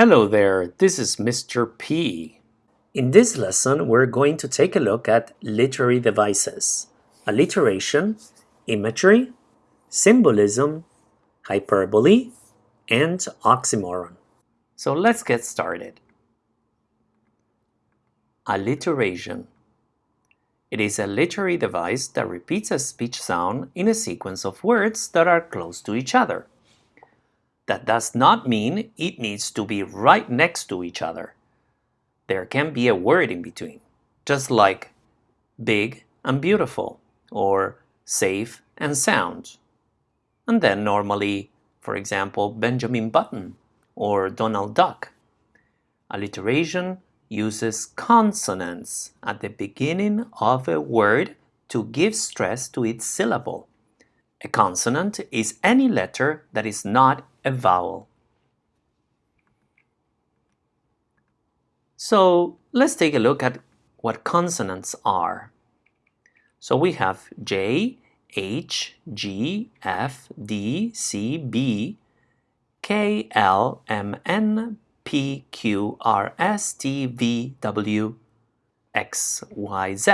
Hello there, this is Mr. P. In this lesson, we're going to take a look at literary devices, alliteration, imagery, symbolism, hyperbole, and oxymoron. So let's get started. Alliteration. It is a literary device that repeats a speech sound in a sequence of words that are close to each other. That does not mean it needs to be right next to each other. There can be a word in between, just like big and beautiful, or safe and sound. And then normally, for example, Benjamin Button or Donald Duck. Alliteration uses consonants at the beginning of a word to give stress to its syllable. A consonant is any letter that is not a vowel. So let's take a look at what consonants are. So we have J, H, G, F, D, C, B, K, L, M, N, P, Q, R, S, T, V, W, X, Y, Z.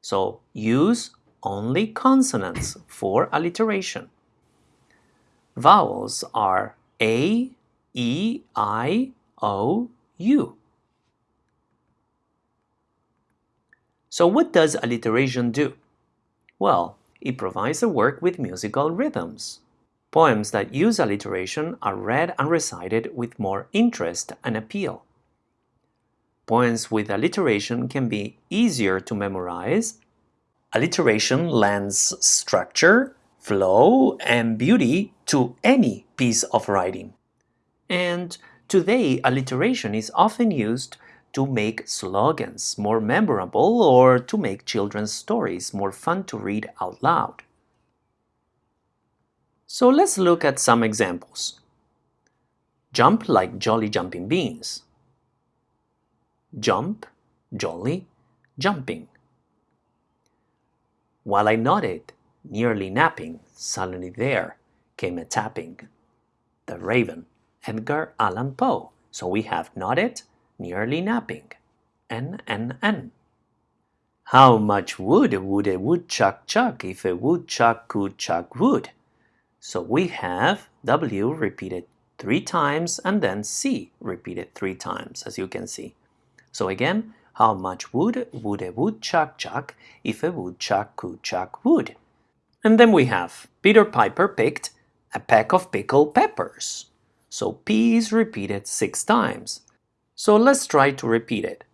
So use only consonants for alliteration. Vowels are A, E, I, O, U. So what does alliteration do? Well, it provides a work with musical rhythms. Poems that use alliteration are read and recited with more interest and appeal. Poems with alliteration can be easier to memorize. Alliteration lends structure, flow, and beauty to any piece of writing. And today, alliteration is often used to make slogans more memorable or to make children's stories more fun to read out loud. So let's look at some examples. Jump like jolly jumping beans. Jump, jolly, jumping. While I nodded, nearly napping, suddenly there came a tapping. The Raven, Edgar Allan Poe. So we have nodded, nearly napping. N, N, N. How much wood would a woodchuck chuck if a woodchuck could chuck wood? So we have W repeated three times and then C repeated three times, as you can see. So again, how much wood would a woodchuck chuck if a woodchuck could chuck wood? And then we have Peter Piper picked a peck of pickled peppers. So P is repeated six times. So let's try to repeat it.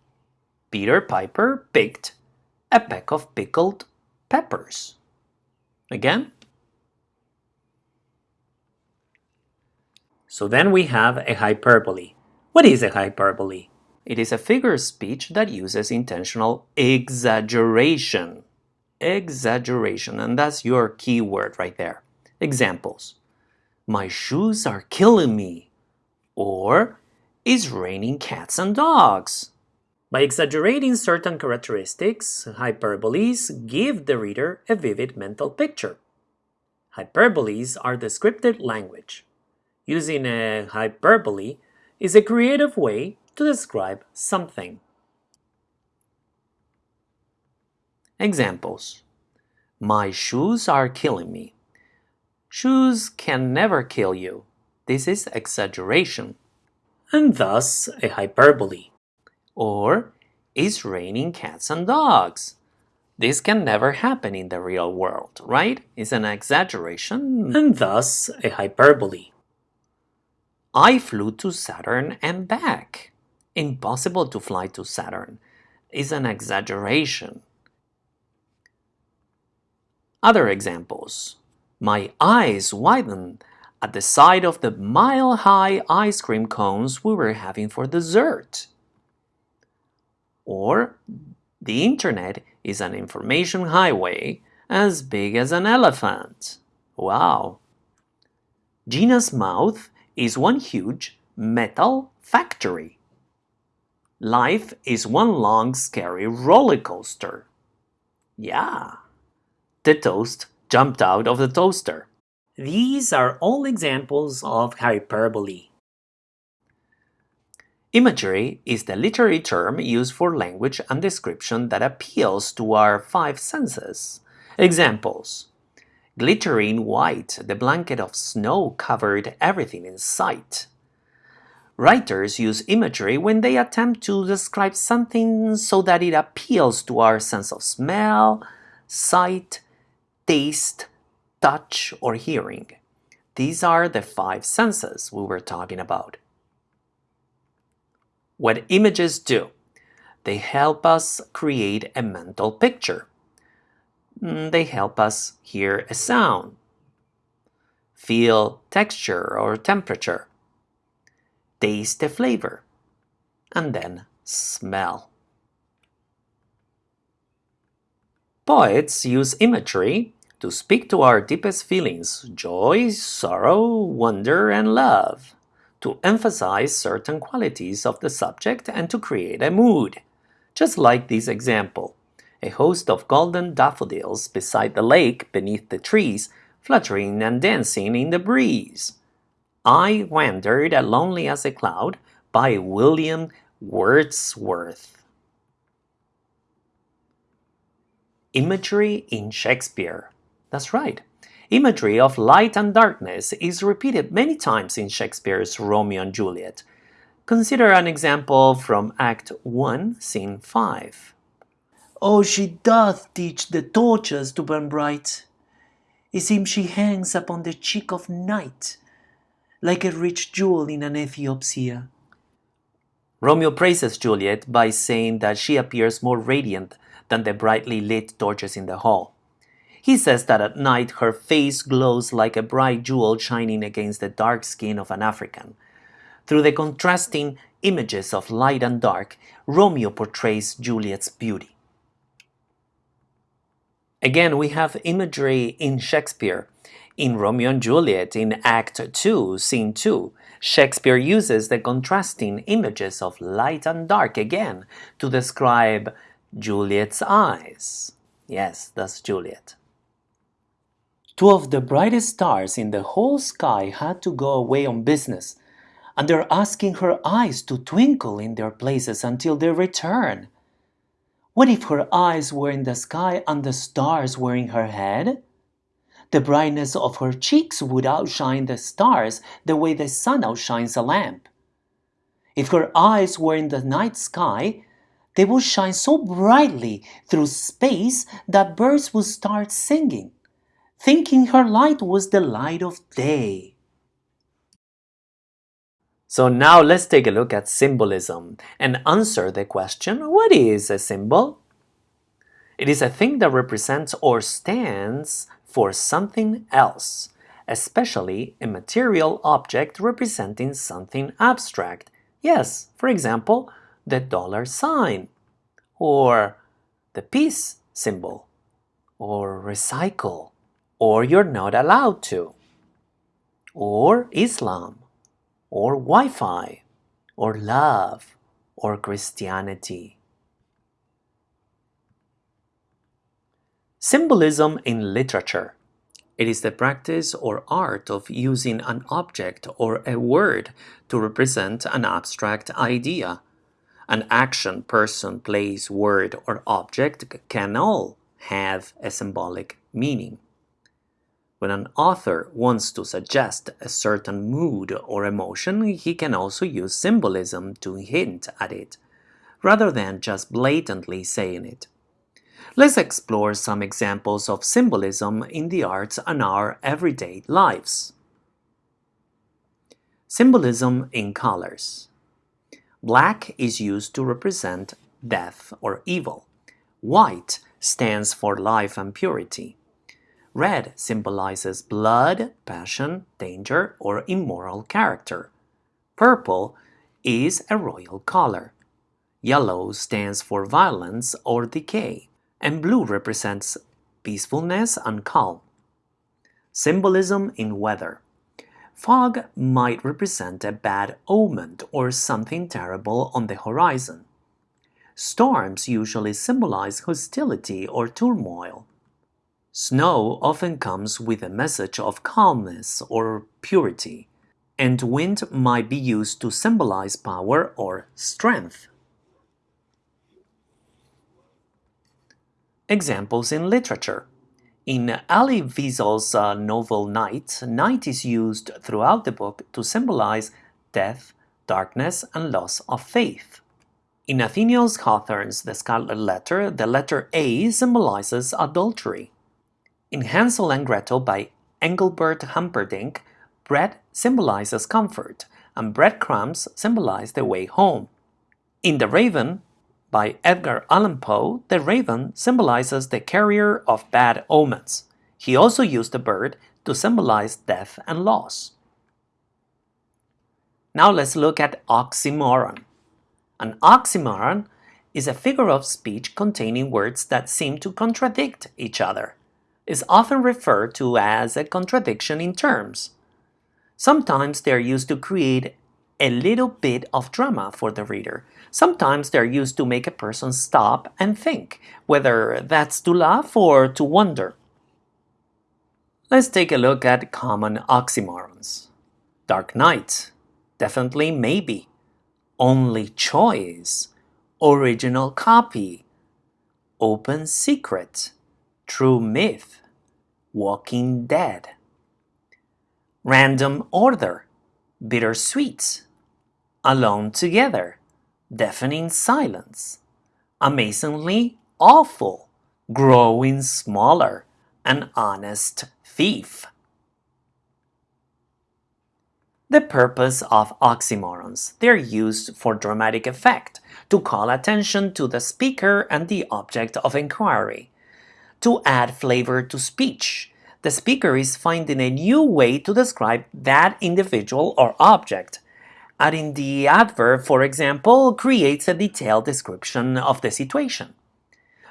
Peter Piper picked a peck of pickled peppers. Again. So then we have a hyperbole. What is a hyperbole? It is a figure of speech that uses intentional exaggeration. Exaggeration, and that's your key word right there. Examples. My shoes are killing me. Or, it's raining cats and dogs. By exaggerating certain characteristics, hyperboles give the reader a vivid mental picture. Hyperboles are descriptive language. Using a hyperbole is a creative way to describe something. Examples. My shoes are killing me. Shoes can never kill you. This is exaggeration. And thus a hyperbole. Or, it's raining cats and dogs. This can never happen in the real world, right? It's an exaggeration and thus a hyperbole. I flew to Saturn and back impossible to fly to Saturn is an exaggeration. Other examples. My eyes widened at the sight of the mile-high ice cream cones we were having for dessert. Or, the internet is an information highway as big as an elephant. Wow! Gina's mouth is one huge metal factory. Life is one long scary roller coaster. Yeah. The toast jumped out of the toaster. These are all examples of hyperbole. Imagery is the literary term used for language and description that appeals to our five senses. Examples Glittering white, the blanket of snow covered everything in sight. Writers use imagery when they attempt to describe something so that it appeals to our sense of smell, sight, taste, touch, or hearing. These are the five senses we were talking about. What images do? They help us create a mental picture. Mm, they help us hear a sound, feel texture or temperature, taste a flavor, and then smell. Poets use imagery to speak to our deepest feelings, joy, sorrow, wonder, and love to emphasize certain qualities of the subject and to create a mood. Just like this example, a host of golden daffodils beside the lake beneath the trees, fluttering and dancing in the breeze. I Wandered as Lonely as a Cloud by William Wordsworth. Imagery in Shakespeare. That's right. Imagery of light and darkness is repeated many times in Shakespeare's Romeo and Juliet. Consider an example from Act 1, Scene 5. Oh, she doth teach the torches to burn bright. It seems she hangs upon the cheek of night, like a rich jewel in an Ethiopia. Romeo praises Juliet by saying that she appears more radiant than the brightly lit torches in the hall. He says that at night her face glows like a bright jewel shining against the dark skin of an African. Through the contrasting images of light and dark, Romeo portrays Juliet's beauty. Again, we have imagery in Shakespeare. In Romeo and Juliet, in Act 2, Scene 2, Shakespeare uses the contrasting images of light and dark again to describe Juliet's eyes. Yes, that's Juliet. Two of the brightest stars in the whole sky had to go away on business, and they're asking her eyes to twinkle in their places until they return. What if her eyes were in the sky and the stars were in her head? The brightness of her cheeks would outshine the stars the way the sun outshines a lamp. If her eyes were in the night sky, they would shine so brightly through space that birds would start singing thinking her light was the light of day. So now let's take a look at symbolism and answer the question, what is a symbol? It is a thing that represents or stands for something else, especially a material object representing something abstract. Yes, for example, the dollar sign, or the peace symbol, or recycle, or you're not allowed to, or Islam, or Wi-Fi, or love, or Christianity. Symbolism in literature. It is the practice or art of using an object or a word to represent an abstract idea. An action, person, place, word, or object can all have a symbolic meaning. When an author wants to suggest a certain mood or emotion, he can also use symbolism to hint at it, rather than just blatantly saying it. Let's explore some examples of symbolism in the arts and our everyday lives. Symbolism in colors. Black is used to represent death or evil. White stands for life and purity. Red symbolizes blood, passion, danger, or immoral character. Purple is a royal color. Yellow stands for violence or decay, and blue represents peacefulness and calm. Symbolism in weather. Fog might represent a bad omen or something terrible on the horizon. Storms usually symbolize hostility or turmoil. Snow often comes with a message of calmness or purity. and wind might be used to symbolize power or strength. Examples in literature. In Elie Wiesel's uh, novel Night, night is used throughout the book to symbolize death, darkness, and loss of faith. In Nathaniel Hawthorne's The Scarlet Letter, the letter A symbolizes adultery. In Hansel and Gretel by Engelbert Humperdinck, bread symbolizes comfort, and breadcrumbs symbolize the way home. In The Raven by Edgar Allan Poe, the raven symbolizes the carrier of bad omens. He also used the bird to symbolize death and loss. Now let's look at oxymoron. An oxymoron is a figure of speech containing words that seem to contradict each other. Is often referred to as a contradiction in terms. Sometimes they are used to create a little bit of drama for the reader. Sometimes they're used to make a person stop and think, whether that's to laugh or to wonder. Let's take a look at common oxymorons. Dark Knight, definitely maybe, only choice, original copy, open secret, true myth, walking dead. Random order, bittersweet, alone together, deafening silence, amazingly awful, growing smaller, an honest thief. The purpose of oxymorons. They're used for dramatic effect, to call attention to the speaker and the object of inquiry, to add flavor to speech. The speaker is finding a new way to describe that individual or object. Adding the adverb, for example, creates a detailed description of the situation.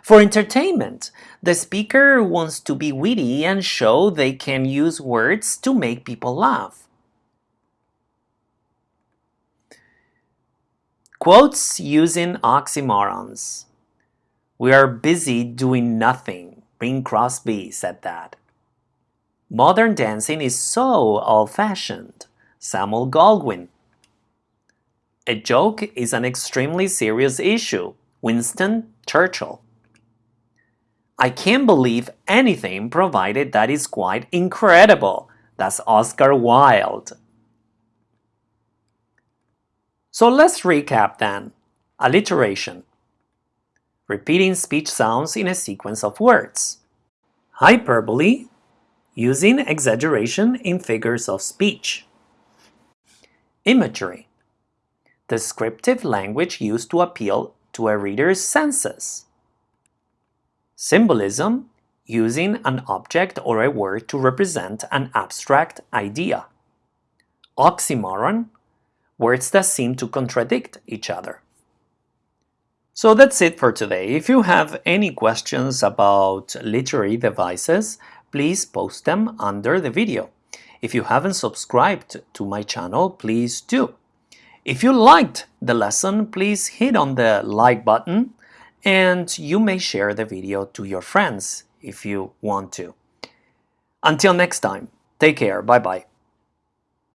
For entertainment, the speaker wants to be witty and show they can use words to make people laugh. Quotes using oxymorons. We are busy doing nothing. Bing Crosby said that. Modern dancing is so old-fashioned. Samuel Goldwyn. A joke is an extremely serious issue. Winston Churchill. I can't believe anything provided that is quite incredible. That's Oscar Wilde. So let's recap then. Alliteration. Repeating speech sounds in a sequence of words. Hyperbole. Using exaggeration in figures of speech. Imagery. Descriptive language used to appeal to a reader's senses. Symbolism. Using an object or a word to represent an abstract idea. Oxymoron words that seem to contradict each other. So that's it for today. If you have any questions about literary devices, please post them under the video. If you haven't subscribed to my channel, please do. If you liked the lesson, please hit on the like button and you may share the video to your friends if you want to. Until next time, take care. Bye-bye.